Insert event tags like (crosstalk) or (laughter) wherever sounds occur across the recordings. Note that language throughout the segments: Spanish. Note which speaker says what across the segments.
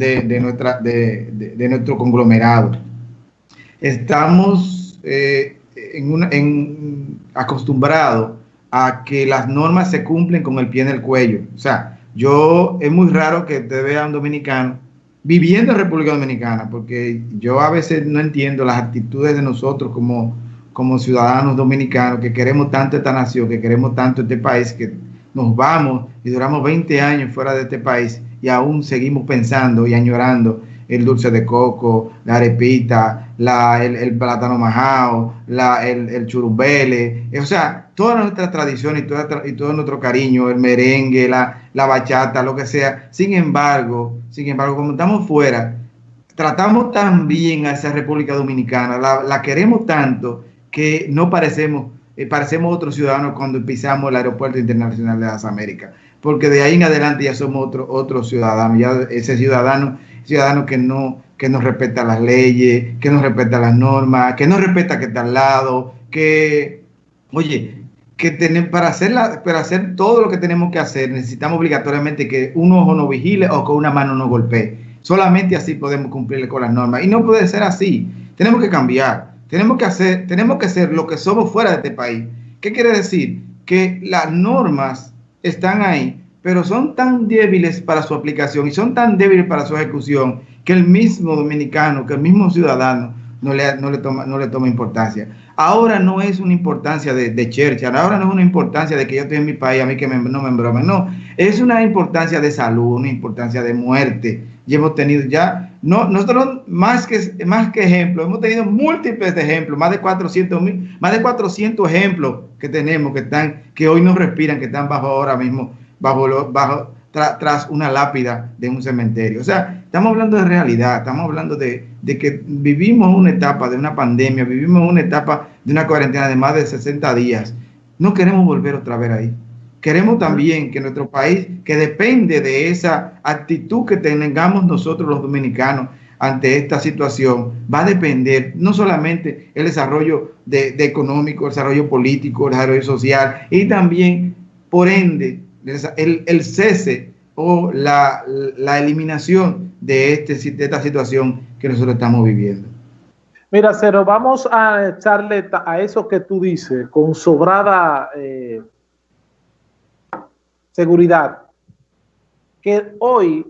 Speaker 1: de, nuestra, de, nuestro conglomerado. Estamos eh, en acostumbrados a que las normas se cumplen con el pie en el cuello. O sea, yo es muy raro que te vea un dominicano viviendo en República Dominicana, porque yo a veces no entiendo las actitudes de nosotros como, como ciudadanos dominicanos que queremos tanto esta nación, que queremos tanto este país, que nos vamos y duramos 20 años fuera de este país y aún seguimos pensando y añorando el dulce de coco, la arepita, la, el, plátano majao, la, el, el churumbele, o sea, todas nuestras tradiciones y, toda, y todo nuestro cariño, el merengue, la, la bachata, lo que sea. Sin embargo, sin embargo, como estamos fuera, tratamos tan bien a esa República Dominicana, la, la queremos tanto que no parecemos, eh, parecemos otros ciudadanos cuando pisamos el aeropuerto internacional de las Américas, porque de ahí en adelante ya somos otros otro ciudadanos, ya ese ciudadano ciudadano que no, que no respeta las leyes, que no respeta las normas, que no respeta que está al lado, que, oye, que tener, para, hacer para hacer todo lo que tenemos que hacer necesitamos obligatoriamente que un ojo no vigile o que una mano no golpee. Solamente así podemos cumplir con las normas. Y no puede ser así. Tenemos que cambiar. Tenemos que hacer, tenemos que ser lo que somos fuera de este país. ¿Qué quiere decir? Que las normas están ahí pero son tan débiles para su aplicación y son tan débiles para su ejecución que el mismo dominicano, que el mismo ciudadano no le, no le, toma, no le toma importancia. Ahora no es una importancia de, de Churchill, ahora no es una importancia de que yo estoy en mi país, a mí que me, no me embromen, no, es una importancia de salud, una importancia de muerte. Y hemos tenido ya, no, nosotros más que, más que ejemplos, hemos tenido múltiples ejemplos, más de 400 mil, más de 400 ejemplos que tenemos que están, que hoy no respiran, que están bajo ahora mismo bajo, bajo tras una lápida de un cementerio. O sea, estamos hablando de realidad, estamos hablando de, de, que vivimos una etapa de una pandemia, vivimos una etapa de una cuarentena de más de 60 días. No queremos volver otra vez ahí. Queremos también que nuestro país, que depende de esa actitud que tengamos nosotros los dominicanos ante esta situación, va a depender no solamente el desarrollo de, de económico, el desarrollo político, el desarrollo social, y también, por ende, el, cese o la, eliminación de, este, de esta situación que nosotros estamos viviendo.
Speaker 2: Mira, Cero, vamos a echarle a eso que tú dices con sobrada eh, seguridad, que hoy,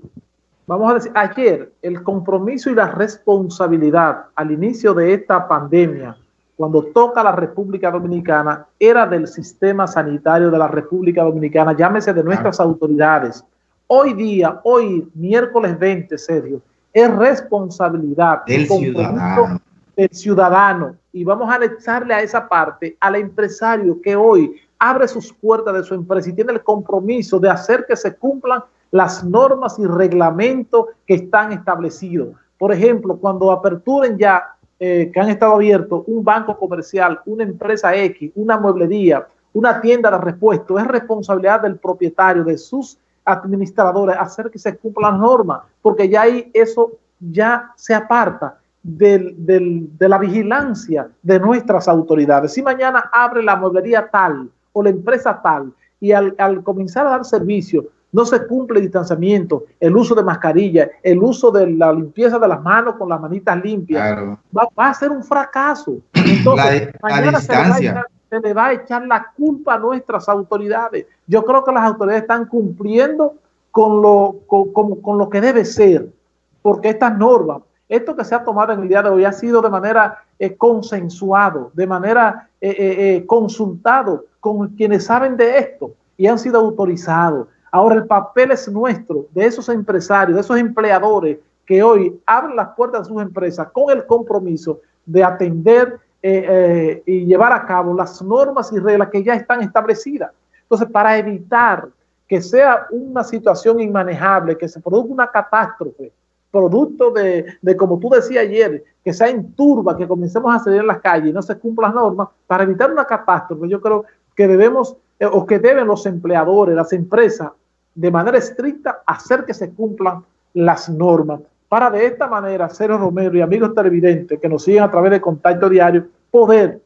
Speaker 2: vamos a decir, ayer, el compromiso y la responsabilidad al inicio de esta pandemia cuando toca la República Dominicana, era del sistema sanitario de la República Dominicana, llámese de nuestras autoridades. Hoy día, hoy, miércoles 20, Sergio, es responsabilidad
Speaker 1: del ciudadano.
Speaker 2: del ciudadano. Y vamos a echarle a esa parte al empresario que hoy abre sus puertas de su empresa y tiene el compromiso de hacer que se cumplan las normas y reglamentos que están establecidos. Por ejemplo, cuando aperturen ya eh, que han estado abiertos, un banco comercial, una empresa X, una mueblería, una tienda de repuesto, es responsabilidad del propietario, de sus administradores, hacer que se cumplan las normas, porque ya ahí eso ya se aparta del, de la vigilancia de nuestras autoridades. Si mañana abre la mueblería tal o la empresa tal y al, al comenzar a dar servicio no se cumple el distanciamiento, el uso de mascarilla, el uso de la limpieza de las manos con las manitas limpias, va, a ser un fracaso. (clears throat) Entonces, mañana se, le va a echar la culpa a nuestras autoridades. Yo creo que las autoridades están cumpliendo con lo, con, lo que debe ser, porque estas normas, esto que se ha tomado en el día de hoy ha sido de manera eh, consensuado, de manera eh, eh, consultado con quienes saben de esto y han sido autorizados. Ahora el papel es nuestro, de esos empresarios, de esos empleadores que hoy abren las puertas de sus empresas con el compromiso de atender eh, eh, y llevar a cabo las normas y reglas que ya están establecidas. Entonces, para evitar que sea una situación inmanejable, que se produzca una catástrofe, producto de, como tú decías ayer, que sea en turba, que comencemos a salir en las calles y no se cumplan las normas, para evitar una catástrofe, yo creo que debemos, eh, o que deben los empleadores, las empresas, de manera estricta hacer que se cumplan las normas para de esta manera, Cero Romero y amigos televidentes que nos siguen a través de contacto diario, poder,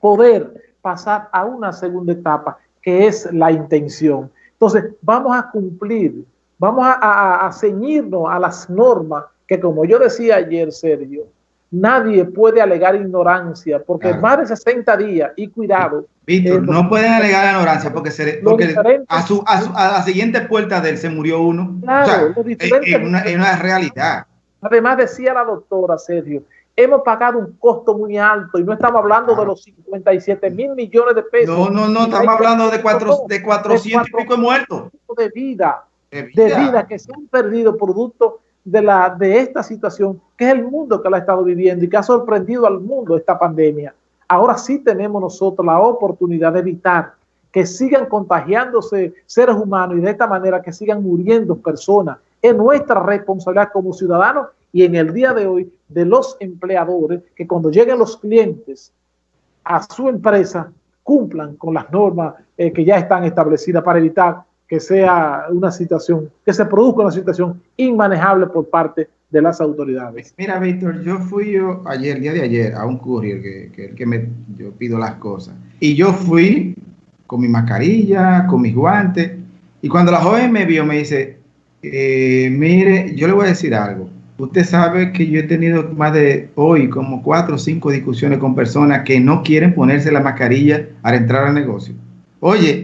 Speaker 2: poder pasar a una segunda etapa que es la intención. Entonces, vamos a cumplir vamos a, ceñirnos a las normas que como yo decía ayer, Sergio, nadie puede alegar ignorancia porque más de 60 días y cuidado.
Speaker 1: Víctor, eh, no pueden alegar ignorancia porque, se, porque a, su, a, la siguiente puerta de él se murió uno. Claro, es, una, realidad.
Speaker 2: Además decía la doctora Sergio, hemos pagado un costo muy alto y no estamos hablando de los 57 mil millones de pesos.
Speaker 1: No, no, no, estamos hablando de, cuatro, de 400 y pico de muertos.
Speaker 2: De vida, de vida, que se han perdido producto de, la, de esta situación, que es el mundo que la ha estado viviendo y que ha sorprendido al mundo esta pandemia. Ahora sí tenemos nosotros la oportunidad de evitar que sigan contagiándose seres humanos y de esta manera que sigan muriendo personas. Es nuestra responsabilidad como ciudadanos y en el día de hoy de los empleadores que cuando lleguen los clientes a su empresa cumplan con las normas eh, que ya están establecidas para evitar que sea una situación, que se produzca una situación inmanejable por parte de las autoridades.
Speaker 1: Mira, Víctor, yo fui yo ayer, día de ayer, a un courier que, que, me, yo pido las cosas. Y yo fui con mi mascarilla, con mis guantes. Y cuando la joven me vio, me dice, eh, mire, yo le voy a decir algo. Usted sabe que yo he tenido más de hoy como cuatro o cinco discusiones con personas que no quieren ponerse la mascarilla al entrar al negocio. Oye,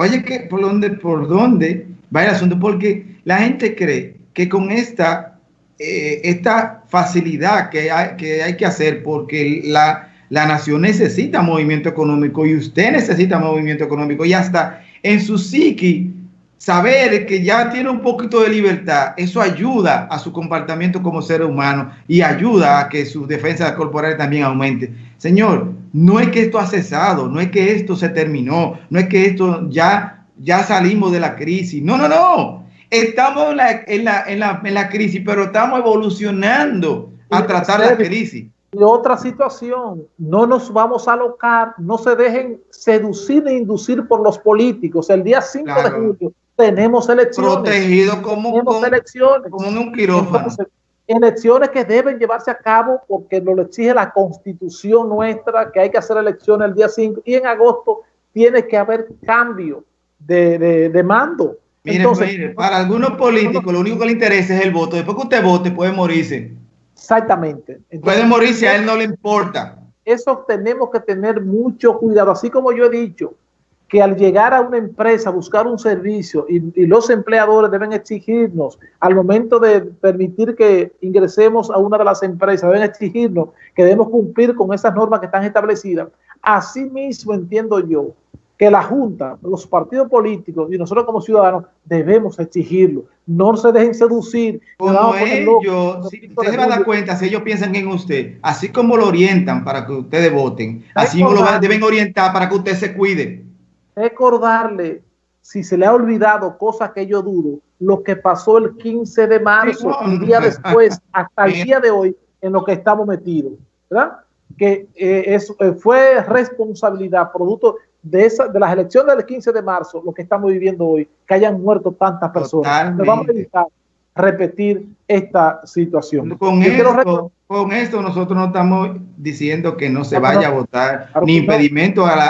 Speaker 1: Oye, que por dónde, por dónde va el asunto, porque la gente cree que con esta, eh, esta facilidad que hay, que hacer, porque la, la nación necesita movimiento económico y usted necesita movimiento económico y hasta en su psiqui saber que ya tiene un poquito de libertad, eso ayuda a su comportamiento como ser humano y ayuda a que su defensa corporal también aumente. Señor, no es que esto ha cesado, no es que esto se terminó, no es que esto ya, ya salimos de la crisis. No, no, no. Estamos en la, en la, en la, en la crisis, pero estamos evolucionando a tratar la crisis.
Speaker 2: Y otra situación, no nos vamos a alocar, no se dejen seducir e inducir por los políticos. El día 5 de julio tenemos elecciones.
Speaker 1: Protegido como,
Speaker 2: tenemos elecciones.
Speaker 1: como en un quirófano.
Speaker 2: elecciones que deben llevarse a cabo porque nos lo exige la constitución nuestra, que hay que hacer elecciones el día 5 y en agosto tiene que haber cambio de, de, mando.
Speaker 1: Entonces, para algunos políticos lo único que le interesa es el voto. Después que usted vote puede morirse.
Speaker 2: Exactamente.
Speaker 1: puede morirse, a él no le importa.
Speaker 2: Eso tenemos que tener mucho cuidado. Así como yo he dicho, que al llegar a una empresa, buscar un servicio y, los empleadores deben exigirnos al momento de permitir que ingresemos a una de las empresas, deben exigirnos que debemos cumplir con esas normas que están establecidas. Asimismo entiendo yo que la Junta, los partidos políticos y nosotros como ciudadanos debemos exigirlo. No se dejen seducir.
Speaker 1: Como ellos, si usted se va a dar cuenta, si ellos piensan en usted, así como lo orientan para que ustedes voten, así lo deben orientar para que usted se cuide
Speaker 2: recordarle, si se le ha olvidado, cosa que yo dudo, lo que pasó el 15 de marzo, un día después, (laughs) hasta el día de hoy, en lo que estamos metidos, ¿verdad? Que eh, eh, fue responsabilidad, producto de, esa, de las elecciones del 15 de marzo, lo que estamos viviendo hoy, que hayan muerto tantas personas. Nos vamos a evitar repetir esta situación.
Speaker 1: Con esto, con esto nosotros no estamos diciendo que no se vaya a votar, ni impedimento a la,